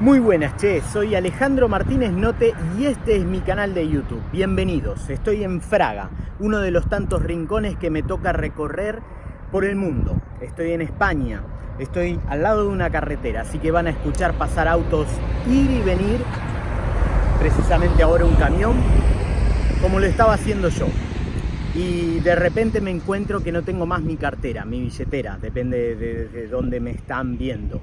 Muy buenas, che, soy Alejandro Martínez Note y este es mi canal de YouTube. Bienvenidos, estoy en Fraga, uno de los tantos rincones que me toca recorrer por el mundo. Estoy en España, estoy al lado de una carretera, así que van a escuchar pasar autos ir y venir, precisamente ahora un camión, como lo estaba haciendo yo. Y de repente me encuentro que no tengo más mi cartera, mi billetera, depende de, de dónde me están viendo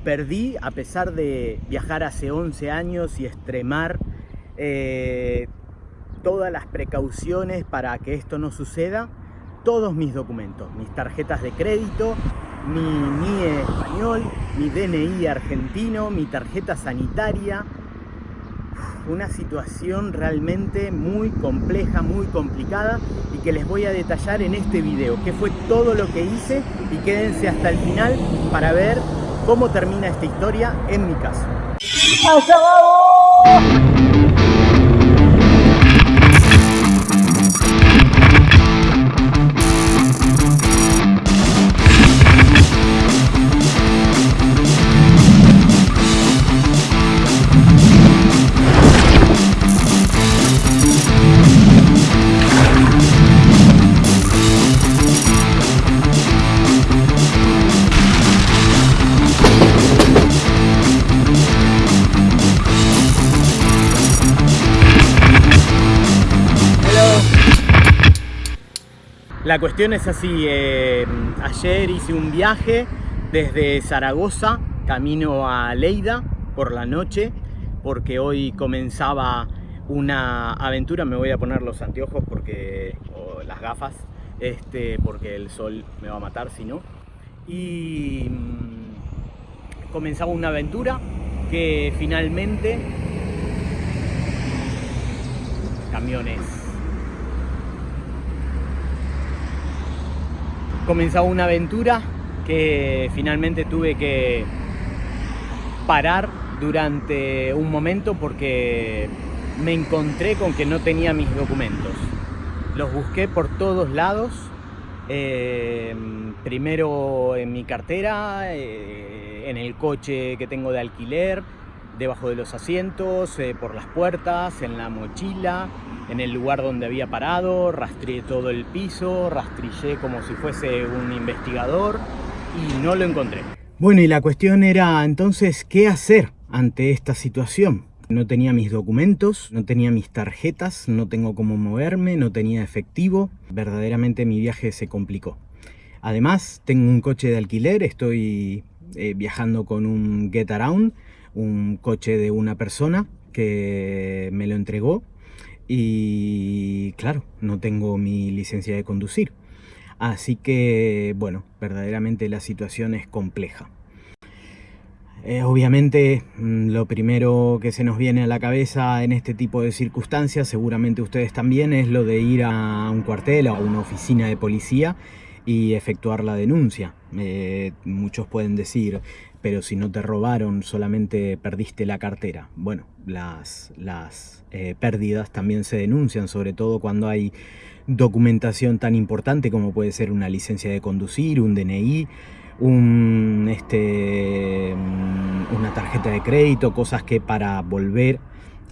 perdí, a pesar de viajar hace 11 años y extremar eh, todas las precauciones para que esto no suceda, todos mis documentos, mis tarjetas de crédito, mi NIE español, mi DNI argentino, mi tarjeta sanitaria, una situación realmente muy compleja, muy complicada y que les voy a detallar en este video, que fue todo lo que hice y quédense hasta el final para ver cómo termina esta historia en mi caso. La cuestión es así, eh, ayer hice un viaje desde Zaragoza, camino a Leida por la noche, porque hoy comenzaba una aventura, me voy a poner los anteojos porque, o las gafas, este, porque el sol me va a matar si no. Y mm, comenzaba una aventura que finalmente camiones comenzaba una aventura que finalmente tuve que parar durante un momento porque me encontré con que no tenía mis documentos. Los busqué por todos lados, eh, primero en mi cartera, eh, en el coche que tengo de alquiler, debajo de los asientos, eh, por las puertas, en la mochila, en el lugar donde había parado, rastreé todo el piso, rastrillé como si fuese un investigador y no lo encontré. Bueno, y la cuestión era entonces, ¿qué hacer ante esta situación? No tenía mis documentos, no tenía mis tarjetas, no tengo cómo moverme, no tenía efectivo. Verdaderamente mi viaje se complicó. Además, tengo un coche de alquiler, estoy eh, viajando con un Get Around, un coche de una persona que me lo entregó y claro, no tengo mi licencia de conducir. Así que, bueno, verdaderamente la situación es compleja. Eh, obviamente mm, lo primero que se nos viene a la cabeza en este tipo de circunstancias, seguramente ustedes también, es lo de ir a un cuartel o a una oficina de policía y efectuar la denuncia. Eh, muchos pueden decir, pero si no te robaron, solamente perdiste la cartera. Bueno, las, las eh, pérdidas también se denuncian, sobre todo cuando hay documentación tan importante como puede ser una licencia de conducir, un DNI, un, este, mm, una tarjeta de crédito, cosas que para volver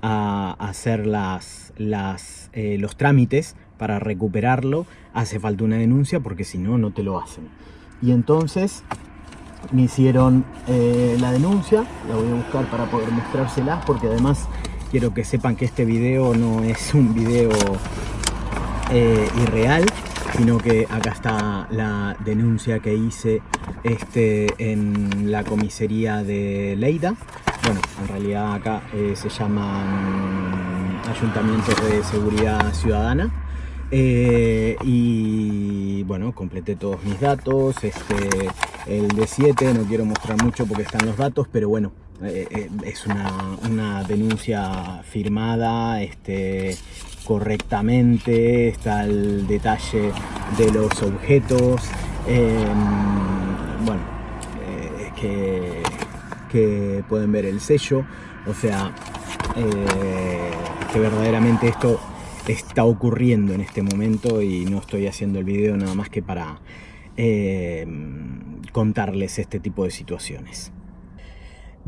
a hacer las, las, eh, los trámites para recuperarlo hace falta una denuncia porque si no, no te lo hacen. Y entonces me hicieron eh, la denuncia, la voy a buscar para poder mostrárselas porque además quiero que sepan que este video no es un video eh, irreal, sino que acá está la denuncia que hice este, en la comisaría de Leida. Bueno, en realidad acá eh, se llaman ayuntamientos de seguridad ciudadana. Y bueno, completé todos mis datos, este, el D7, no quiero mostrar mucho porque están los datos, pero bueno, eh, eh, es una, denuncia firmada este, correctamente, está el detalle de los objetos, em, bueno, eh, que, que, pueden ver el sello, o sea, que verdaderamente esto está ocurriendo en este momento y no estoy haciendo el video nada más que para contarles este tipo de situaciones.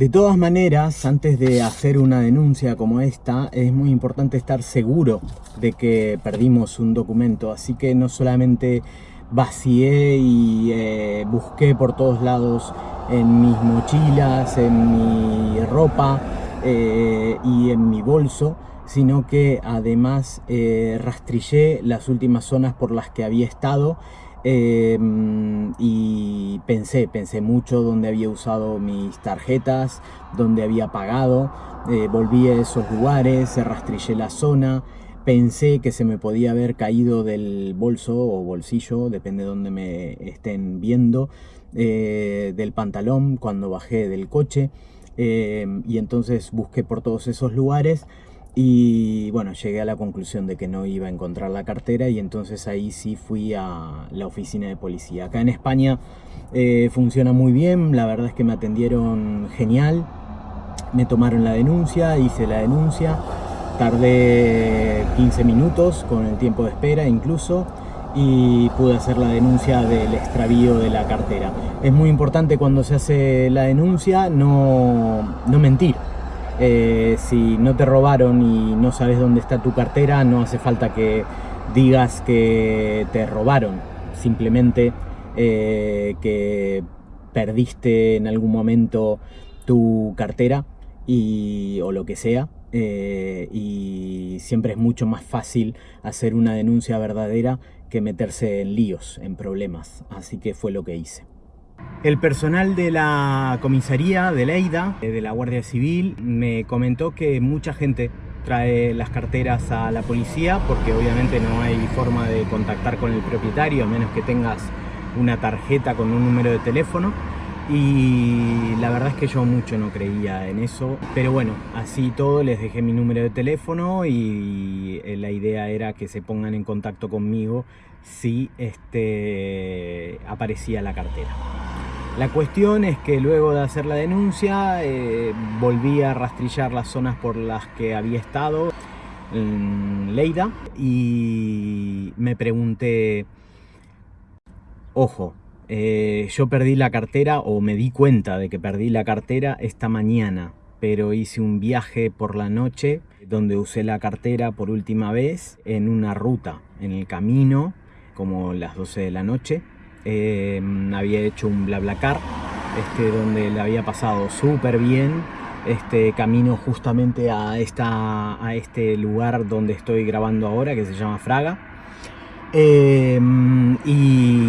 De todas maneras, antes de hacer una denuncia como esta, es muy importante estar seguro de que perdimos un documento. Así que no solamente vacié y eh, busqué por todos lados en mis mochilas, en mi ropa eh, y en mi bolso, sino que además eh, rastrillé las últimas zonas por las que había estado Em, y pensé, pensé mucho dónde había usado mis tarjetas, dónde había pagado, eh, volví a esos lugares, rastrillé la zona, pensé que se me podía haber caído del bolso o bolsillo, depende de dónde me estén viendo, eh, del pantalón cuando bajé del coche em, y entonces busqué por todos esos lugares y bueno, llegué a la conclusión de que no iba a encontrar la cartera y entonces ahí sí fui a la oficina de policía. Acá en España eh, funciona muy bien, la verdad es que me atendieron genial, me tomaron la denuncia, hice la denuncia, tardé 15 minutos con el tiempo de espera incluso y pude hacer la denuncia del extravío de la cartera. Es muy importante cuando se hace la denuncia no, no mentir, eh, si no te robaron y no sabes dónde está tu cartera, no hace falta que digas que te robaron. Simplemente eh, que perdiste en algún momento tu cartera y, o lo que sea. Eh, y siempre es mucho más fácil hacer una denuncia verdadera que meterse en líos, en problemas. Así que fue lo que hice. El personal de la comisaría de Leida, eh, de la Guardia Civil, me comentó que mucha gente trae las carteras a la policía porque obviamente no hay forma de contactar con el propietario a menos que tengas una tarjeta con un número de teléfono. Y la verdad es que yo mucho no creía en eso pero bueno, así todo les dejé mi número de teléfono y eh, la idea era que se pongan en contacto conmigo si este, aparecía la cartera la cuestión es que luego de hacer la denuncia eh, volví a rastrillar las zonas por las que había estado en Leida y me pregunté, ojo, eh, yo perdí la cartera o me di cuenta de que perdí la cartera esta mañana, pero hice un viaje por la noche donde usé la cartera por última vez en una ruta, en el camino, como las 12 de la noche, eh, había hecho un BlaBlaCar, este, donde le había pasado súper bien, este camino justamente a, esta, a este lugar donde estoy grabando ahora, que se llama Fraga. Eh, y,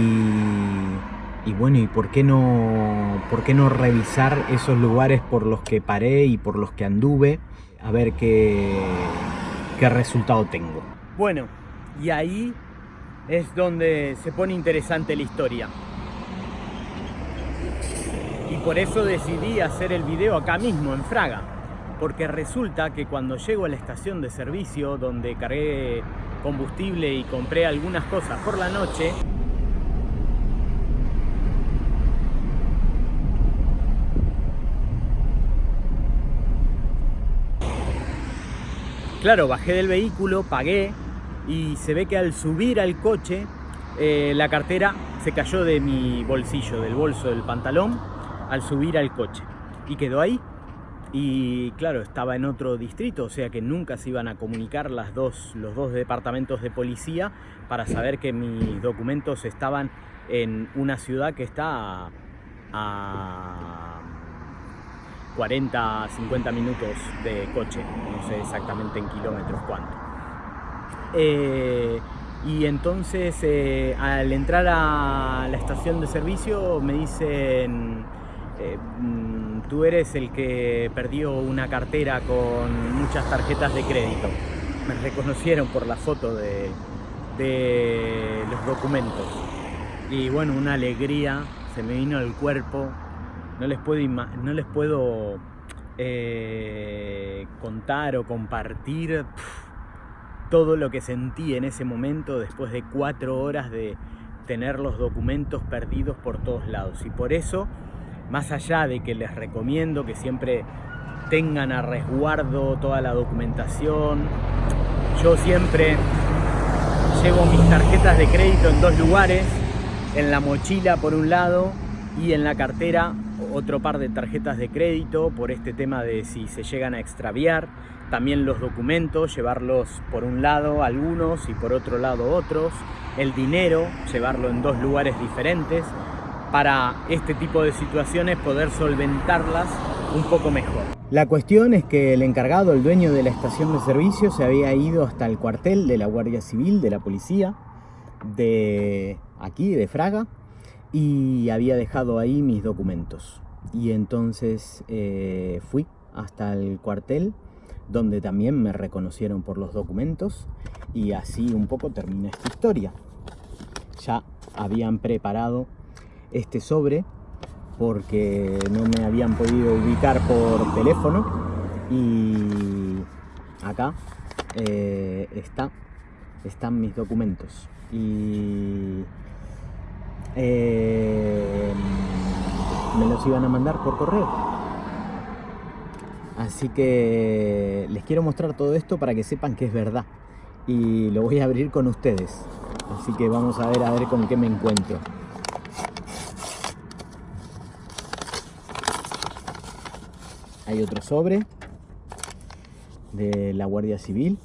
y, bueno, ¿y por qué, no, por qué no revisar esos lugares por los que paré y por los que anduve? A ver qué, qué resultado tengo. Bueno, y ahí es donde se pone interesante la historia. Y por eso decidí hacer el video acá mismo, en Fraga. Porque resulta que cuando llego a la estación de servicio, donde cargué combustible y compré algunas cosas por la noche, Claro, bajé del vehículo, pagué, y se ve que al subir al coche eh, la cartera se cayó de mi bolsillo, del bolso del pantalón, al subir al coche y quedó ahí. Y claro, estaba en otro distrito, o sea que nunca se iban a comunicar dos, los dos departamentos de policía para saber que mis documentos estaban en una ciudad que está a 40, 50 minutos de coche, no sé exactamente en kilómetros cuánto. Eh, y entonces eh, al entrar a la estación de servicio me dicen, eh, mm, tú eres el que perdió una cartera con muchas tarjetas de crédito. Me reconocieron por la foto de, de los documentos. Y bueno, una alegría, se me vino al cuerpo. No les puedo, no les puedo contar o compartir todo lo que sentí en ese momento después de cuatro horas de tener los documentos perdidos por todos lados. Y por eso, más allá de que les recomiendo que siempre tengan a resguardo toda la documentación, yo siempre llevo mis tarjetas de crédito en dos lugares, en la mochila por un lado y en la cartera otro par de tarjetas de crédito por este tema de si se llegan a extraviar, también los documentos, llevarlos por un lado algunos y por otro lado otros, el dinero, llevarlo en dos lugares diferentes, para este tipo de situaciones poder solventarlas un poco mejor. La cuestión es que el encargado, el dueño de la estación de servicio, se había ido hasta el cuartel de la Guardia Civil, de la policía, de aquí, de Fraga, y había dejado ahí mis documentos. Y entonces eh, fui hasta el cuartel, donde también me reconocieron por los documentos, y así un poco termina esta historia. Ya habían preparado este sobre porque no me habían podido ubicar por teléfono y acá eh, está, están mis documentos y eh, me los iban a mandar por correo así que les quiero mostrar todo esto para que sepan que es verdad. Y lo voy a abrir con ustedes. Así que vamos a ver a ver con qué me encuentro. Hay otro sobre de la Guardia Civil.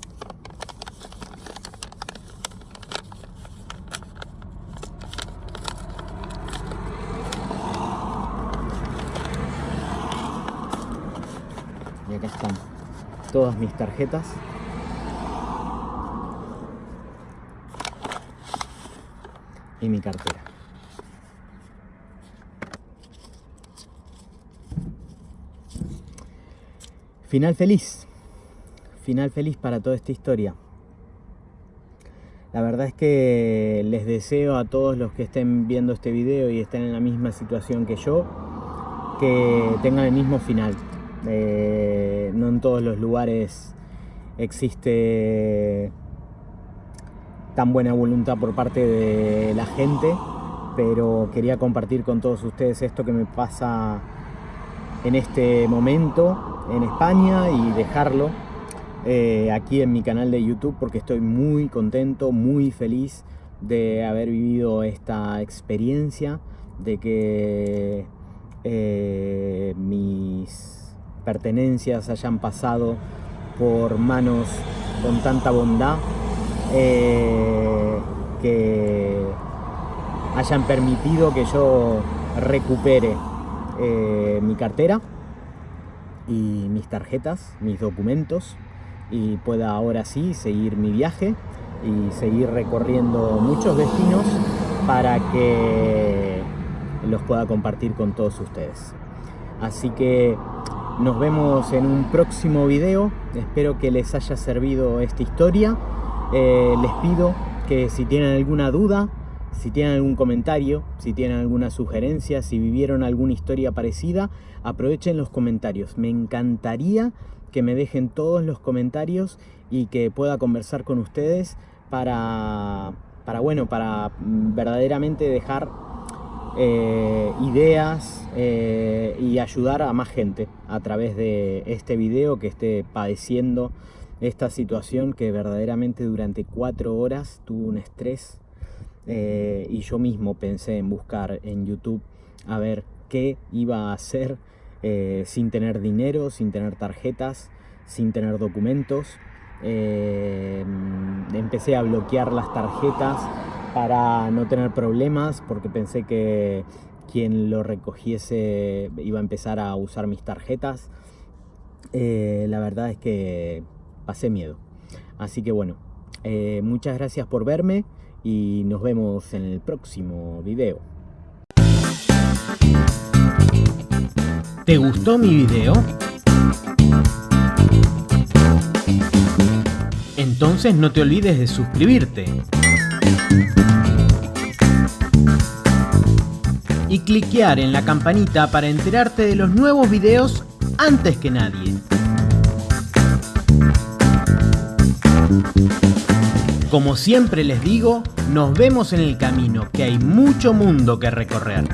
Y acá están mis tarjetas. Y mi cartera. Final feliz. Final feliz para toda esta historia. La verdad es que les deseo a todos los que estén viendo este video y estén en la misma situación que yo, que tengan el mismo final. Eh, no en todos los lugares existe tan buena voluntad por parte de la gente, pero quería compartir con todos ustedes esto que me pasa en este momento en España y dejarlo eh, aquí en mi canal de YouTube porque estoy muy contento, muy feliz de haber vivido esta experiencia, de que eh, mis pertenencias hayan pasado por manos con tanta bondad, eh, que hayan permitido que yo recupere eh, mi cartera y mis tarjetas, mis documentos y pueda ahora sí seguir mi viaje y seguir recorriendo muchos destinos para que los pueda compartir con todos ustedes. Así que nos vemos en un próximo video. Espero que les haya servido esta historia. Eh, les pido que si tienen alguna duda, si tienen algún comentario, si tienen alguna sugerencia, si vivieron alguna historia parecida, aprovechen los comentarios. Me encantaría que me dejen todos los comentarios y que pueda conversar con ustedes para, para bueno, para verdaderamente dejar eh, ideas eh, y ayudar a más gente a través de este video que esté padeciendo esta situación que verdaderamente durante cuatro horas tuvo un estrés eh, y yo mismo pensé en buscar en YouTube a ver qué iba a hacer sin tener dinero, sin tener tarjetas, sin tener documentos. Eh, empecé a bloquear las tarjetas para no tener problemas porque pensé que quien lo recogiese iba a empezar a usar mis tarjetas. la verdad es que pasé miedo. Así que bueno, muchas gracias por verme y nos vemos en el próximo video. ¿Te gustó mi video? Entonces no te olvides de suscribirte. Y cliquear en la campanita para enterarte de los nuevos videos antes que nadie. Como siempre les digo, nos vemos en el camino, que hay mucho mundo que recorrer.